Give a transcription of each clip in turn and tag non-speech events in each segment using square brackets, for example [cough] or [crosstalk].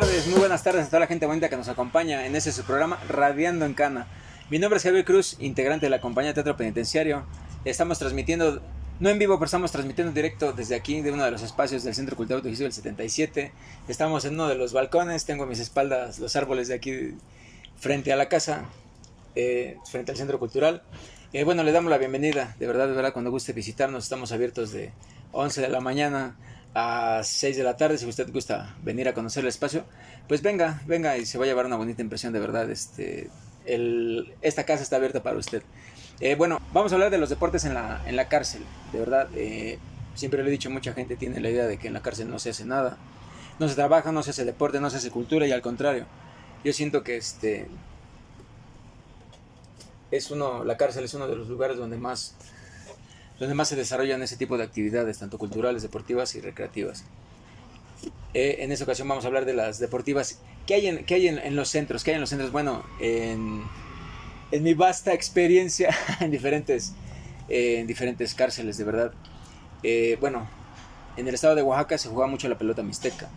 tardes, muy buenas tardes a toda la gente bonita que nos acompaña en ese su programa Radiando en Cana. Mi nombre es Javier Cruz, integrante de la compañía Teatro Penitenciario. Estamos transmitiendo, no en vivo, pero estamos transmitiendo directo desde aquí, de uno de los espacios del Centro Cultural Autogestivo del 77. Estamos en uno de los balcones, tengo a mis espaldas los árboles de aquí frente a la casa, eh, frente al Centro Cultural. Eh, bueno, le damos la bienvenida, de verdad, de verdad, cuando guste visitarnos, estamos abiertos de 11 de la mañana a 6 de la tarde, si usted gusta venir a conocer el espacio, pues venga, venga y se va a llevar una bonita impresión, de verdad. Este, esta casa está abierta para usted. Eh, bueno, vamos a hablar de los deportes en la, en la cárcel, de verdad. Eh, siempre lo he dicho, mucha gente tiene la idea de que en la cárcel no se hace nada, no se trabaja, no se hace deporte, no se hace cultura y al contrario. Yo siento que este es uno, la cárcel es uno de los lugares donde más donde más se desarrollan ese tipo de actividades, tanto culturales, deportivas y recreativas. Eh, en esta ocasión vamos a hablar de las deportivas. ¿Qué hay en, qué hay en, los centros? ¿Qué hay en los centros? Bueno, en, mi vasta experiencia [laughs] en diferentes, eh, en diferentes cárceles, de verdad. Eh, bueno, en el estado de Oaxaca se juega mucho la pelota mixteca.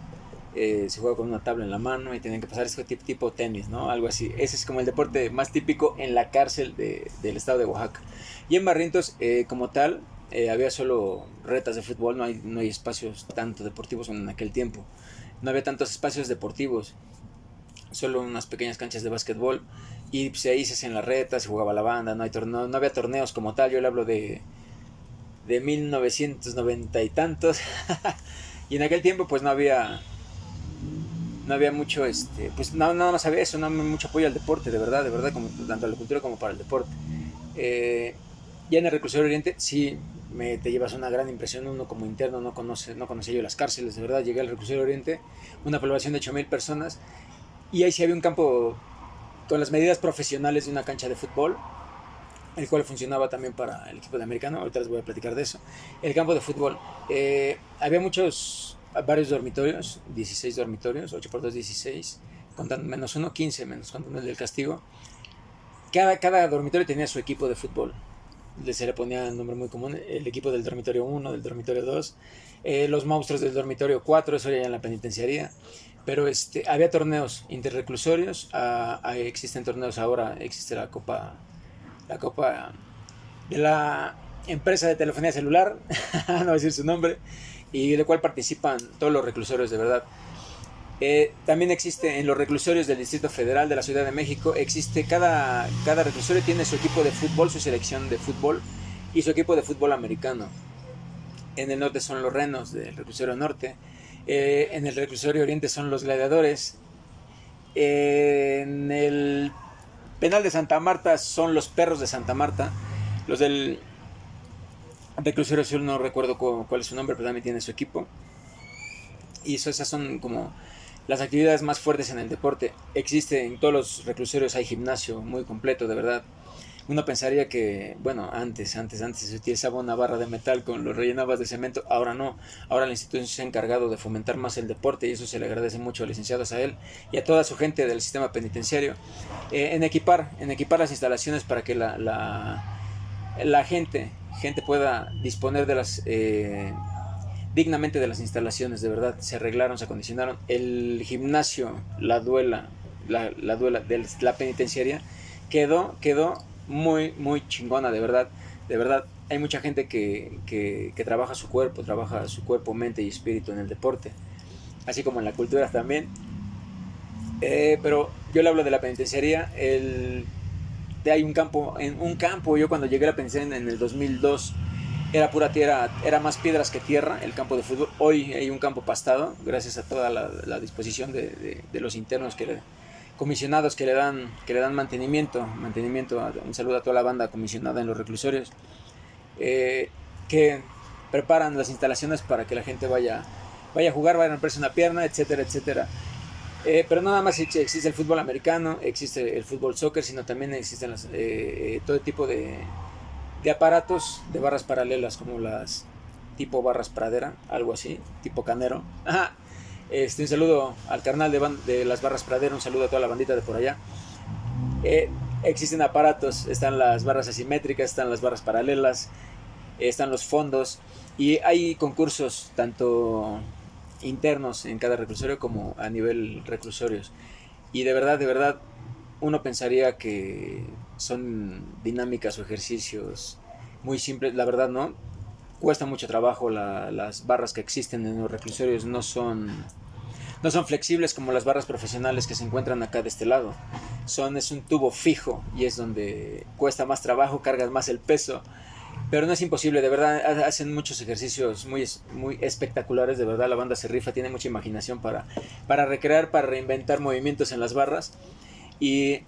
Se juega con una tabla en la mano y tienen que pasar este tipo, tipo tenis, ¿no? Algo así. Ese es como el deporte más típico en la cárcel de, del estado de Oaxaca. Y en Barrientos, eh, como tal, eh, había solo retas de fútbol, no hay, no hay espacios tanto deportivos en aquel tiempo. No había tantos espacios deportivos, solo unas pequeñas canchas de básquetbol. Y pues, ahí se hacían las retas, se jugaba la banda, no, hay no había torneos como tal. Yo le hablo de, de 1990 y tantos. [laughs] y en aquel tiempo, pues no había no había mucho, este, pues nada, nada más había eso, no había mucho apoyo al deporte, de verdad, de verdad, como, tanto a la cultura como para el deporte. Eh, ya en el reclusorio oriente sí me, te llevas una gran impresión, uno como interno no conoce, no conocía yo las cárceles, de verdad, llegué al reclusorio oriente, una población de 8.000 personas, y ahí sí había un campo con las medidas profesionales de una cancha de fútbol, el cual funcionaba también para el equipo de americano, ahorita les voy a platicar de eso. El campo de fútbol, eh, había muchos, varios dormitorios, 16 dormitorios, 8 por 2, 16, contando menos uno, 15 menos contando el del castigo. Cada, cada dormitorio tenía su equipo de fútbol se le ponía el nombre muy común, el equipo del dormitorio 1, del dormitorio 2, eh, los monstruos del dormitorio 4, eso ya en la penitenciaría, pero este, había torneos interreclusorios, ah, existen torneos ahora, existe la copa, la copa de la empresa de telefonía celular, [laughs] no voy a decir su nombre, y de cual participan todos los reclusorios de verdad. Eh, también existe en los reclusorios del Distrito Federal de la Ciudad de México, existe cada, cada reclusorio tiene su equipo de fútbol, su selección de fútbol y su equipo de fútbol americano. En el norte son los renos del reclusorio norte, eh, en el reclusorio oriente son los gladiadores, en el penal de Santa Marta son los perros de Santa Marta, los del reclusorio sur no recuerdo cuál es su nombre, pero también tiene su equipo. Y eso, esas son como las actividades más fuertes en el deporte. Existe en todos los reclusorios, hay gimnasio muy completo, de verdad. Uno pensaría que, bueno, antes, antes, antes se utilizaba una barra de metal con los rellenabas de cemento, ahora no. Ahora la institución se ha encargado de fomentar más el deporte y eso se le agradece mucho al licenciado a él y a toda su gente del sistema penitenciario eh, en equipar, en equipar las instalaciones para que la, la gente, gente pueda disponer de las eh, dignamente de las instalaciones, de verdad, se arreglaron, se acondicionaron. El gimnasio, la duela, la, duela de la penitenciaria, quedó, quedó muy, muy chingona, de verdad, de verdad. Hay mucha gente que, que, trabaja su cuerpo, trabaja su cuerpo, mente y espíritu en el deporte, así como en la cultura también. Eh, pero yo le hablo de la penitenciaría, el, hay un campo, en un campo, yo cuando llegué la penitenciaria en el 2002, era pura tierra, era más piedras que tierra el campo de fútbol. Hoy hay un campo pastado, gracias a toda la, disposición de, los internos que comisionados que le dan que le dan mantenimiento, mantenimiento. Un saludo a toda la banda comisionada en los reclusorios eh, que preparan las instalaciones para que la gente vaya vaya a jugar, vaya a romperse una pierna, etcétera, etcétera. Eh, pero nada más existe el fútbol americano, existe el fútbol soccer, sino también existen eh, todo tipo de, aparatos de barras paralelas como las tipo barras pradera, algo así, tipo canero. [laughs] Este, un saludo al carnal de, de, las barras pradera, un saludo a toda la bandita de por allá. Eh, existen aparatos, están las barras asimétricas, están las barras paralelas, están los fondos y hay concursos tanto internos en cada reclusorio como a nivel reclusorios. Y de verdad, de verdad, uno pensaría que son dinámicas o ejercicios muy simples, la verdad no. Cuesta mucho trabajo, las barras que existen en los reclusorios no son, no son flexibles como las barras profesionales que se encuentran acá de este lado. Son, es un tubo fijo y es donde cuesta más trabajo, cargas más el peso pero no es imposible, de verdad hacen muchos ejercicios muy, muy espectaculares, de verdad la banda se rifa, tiene mucha imaginación para, para recrear, para reinventar movimientos en las barras. Y,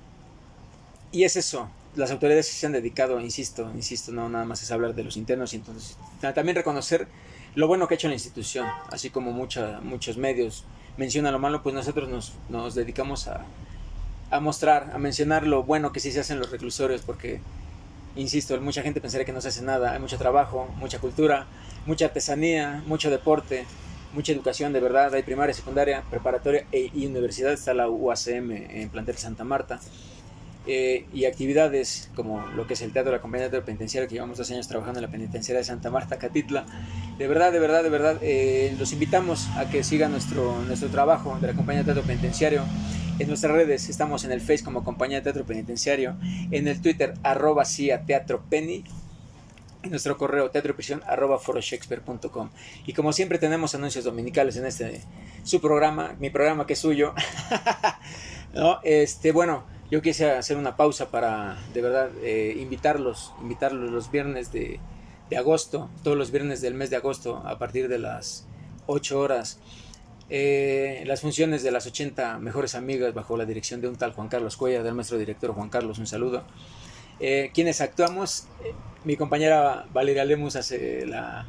y es eso, las autoridades se han dedicado, insisto, insisto, no nada más es hablar de los internos y entonces también reconocer lo bueno que ha hecho la institución, así como mucha, muchos medios mencionan lo malo, pues nosotros nos, nos dedicamos a, a mostrar, a mencionar lo bueno que sí se hace en los reclusorios, porque insisto, mucha gente pensaría que no se hace nada, hay mucho trabajo, mucha cultura, mucha artesanía, mucho deporte, mucha educación de verdad, hay primaria, secundaria, preparatoria e, y universidad, está la UACM en plantel Santa Marta, eh, y actividades como lo que es el Teatro la Compañía de Teatro Penitenciario, que llevamos dos años trabajando en la penitenciaria de Santa Marta, Catitla, de verdad, de verdad, de verdad, eh, los invitamos a que sigan nuestro, nuestro trabajo de la Compañía de Teatro Penitenciario, en nuestras redes estamos en el Face como Compañía de Teatro Penitenciario, en el Twitter arroba CIA Teatro Penny, en nuestro correo teatroprisión arroba foroshakespeare.com. Y como siempre tenemos anuncios dominicales en este su programa, mi programa que es suyo. [laughs] ¿No? Este, bueno, yo quise hacer una pausa para de verdad eh, invitarlos, invitarlos los viernes de, de agosto, todos los viernes del mes de agosto a partir de las 8 horas eh, las funciones de las 80 mejores amigas bajo la dirección de un tal Juan Carlos Cuella, del maestro director Juan Carlos, un saludo. Eh, quienes actuamos, eh, mi compañera Valeria Lemus hace la,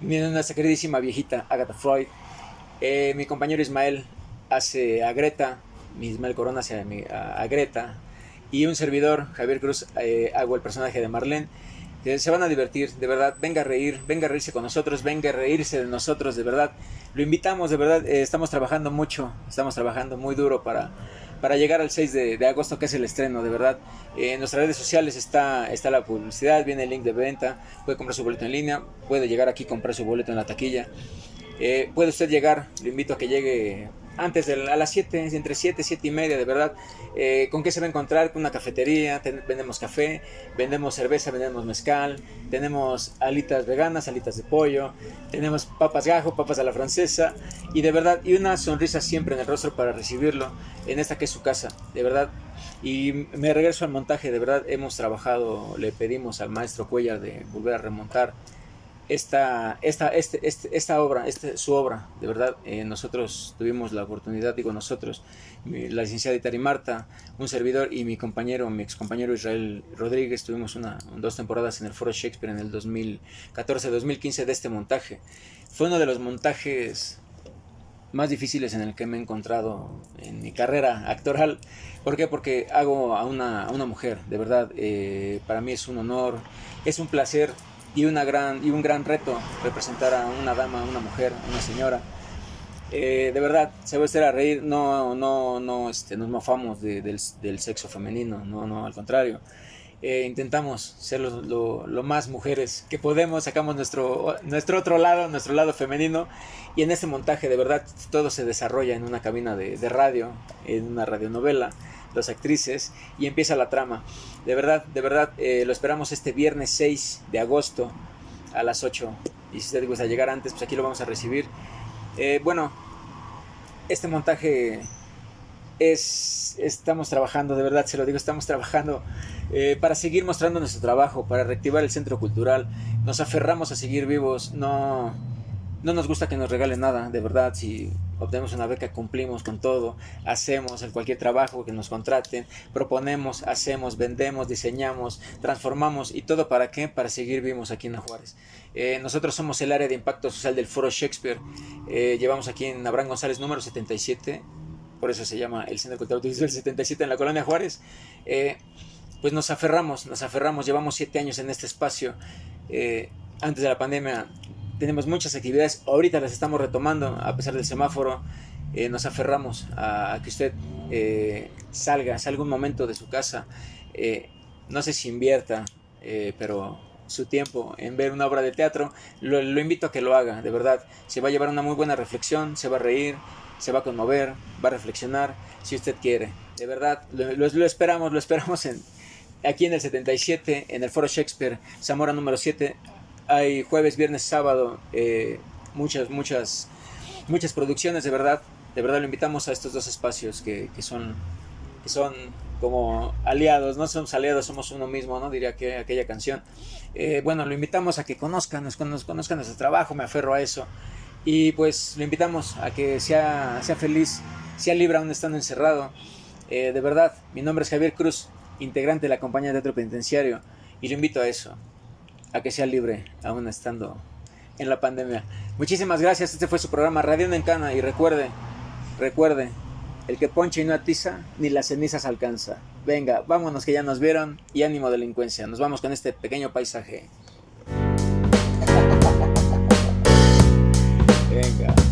nuestra queridísima viejita Agatha Freud, mi compañero Ismael hace a Greta, mi Ismael Corona hace a, Greta, y un servidor, Javier Cruz, hago el personaje de Marlene se van a divertir, de verdad, venga a reír, venga a reírse con nosotros, venga a reírse de nosotros, de verdad. Lo invitamos, de verdad, eh, estamos trabajando mucho, estamos trabajando muy duro para, para llegar al 6 de, agosto, que es el estreno, de verdad. en nuestras redes sociales está, está la publicidad, viene el link de venta, puede comprar su boleto en línea, puede llegar aquí comprar su boleto en la taquilla. Eh, puede usted llegar, lo invito a que llegue antes de a las 7, entre 7 y 7 y media, de verdad. Eh, ¿Con qué se va a encontrar? Con una cafetería, vendemos café, vendemos cerveza, vendemos mezcal, tenemos alitas veganas, alitas de pollo, tenemos papas gajo, papas a la francesa, y de verdad, y una sonrisa siempre en el rostro para recibirlo en esta que es su casa, de verdad. Y me regreso al montaje, de verdad, hemos trabajado, le pedimos al maestro Cuellar de volver a remontar esta, esta, este, este, esta obra, este, su obra, de verdad, eh, nosotros tuvimos la oportunidad, digo nosotros, la licenciada Itari Marta, un servidor y mi compañero, mi ex compañero Israel Rodríguez, tuvimos una, dos temporadas en el Foro Shakespeare en el 2014-2015 de este montaje. Fue uno de los montajes más difíciles en el que me he encontrado en mi carrera actoral. ¿Por qué? Porque hago a una, a una mujer, de verdad, eh, para mí es un honor, es un placer y, una gran, y un gran reto representar a una dama, una mujer, una señora. Eh, de verdad, se va a estar a reír, no, no, no este, nos mofamos del, del, sexo femenino, no, no, al contrario. Eh, intentamos ser lo, más mujeres que podemos, sacamos nuestro, nuestro otro lado, nuestro lado femenino, y en este montaje de verdad todo se desarrolla en una cabina de, de radio, en una radionovela las actrices y empieza la trama. De verdad, de verdad, eh, lo esperamos este viernes 6 de agosto a las 8. Y si usted gusta llegar antes, pues aquí lo vamos a recibir. Eh, bueno, este montaje es, estamos trabajando, de verdad se lo digo, estamos trabajando eh, para seguir mostrando nuestro trabajo, para reactivar el centro cultural. Nos aferramos a seguir vivos, no, no nos gusta que nos regalen nada, de verdad, si obtenemos una beca, cumplimos con todo, hacemos cualquier trabajo que nos contraten, proponemos, hacemos, vendemos, diseñamos, transformamos y todo para qué? Para seguir vivos aquí en Juárez. Eh, nosotros somos el área de impacto social del Foro Shakespeare, eh, llevamos aquí en Abraham González número 77, por eso se llama el Centro Cultural Audiovisual 77 en la colonia Juárez. Eh, pues nos aferramos, nos aferramos, llevamos siete años en este espacio. antes de la pandemia tenemos muchas actividades, ahorita las estamos retomando a pesar del semáforo. Eh, nos aferramos a, que usted eh, salga, salga un momento de su casa. Eh, no sé si invierta, pero su tiempo en ver una obra de teatro, lo, lo, invito a que lo haga, de verdad. Se va a llevar una muy buena reflexión, se va a reír, se va a conmover, va a reflexionar, si usted quiere. De verdad, lo, lo, lo esperamos, lo esperamos en, aquí en el 77, en el Foro Shakespeare, Zamora número 7. Hay jueves, viernes, sábado, eh, muchas, muchas, muchas producciones, de verdad. De verdad lo invitamos a estos dos espacios que, son, que son como aliados, no somos aliados, somos uno mismo, ¿no? Diría que aquella canción. Eh, bueno, lo invitamos a que conozcan, nos, conozcan nuestro trabajo, me aferro a eso. Y pues lo invitamos a que sea, sea feliz, sea libre aún estando encerrado. Eh, de verdad, mi nombre es Javier Cruz, integrante de la compañía de teatro penitenciario, y lo invito a eso, a que sea libre, aún estando en la pandemia. Muchísimas gracias, este fue su programa Radio Encana y recuerde, recuerde, el que ponche y no atiza, ni las cenizas alcanza. Venga, vámonos que ya nos vieron y ánimo delincuencia. Nos vamos con este pequeño paisaje. [laughs] Venga.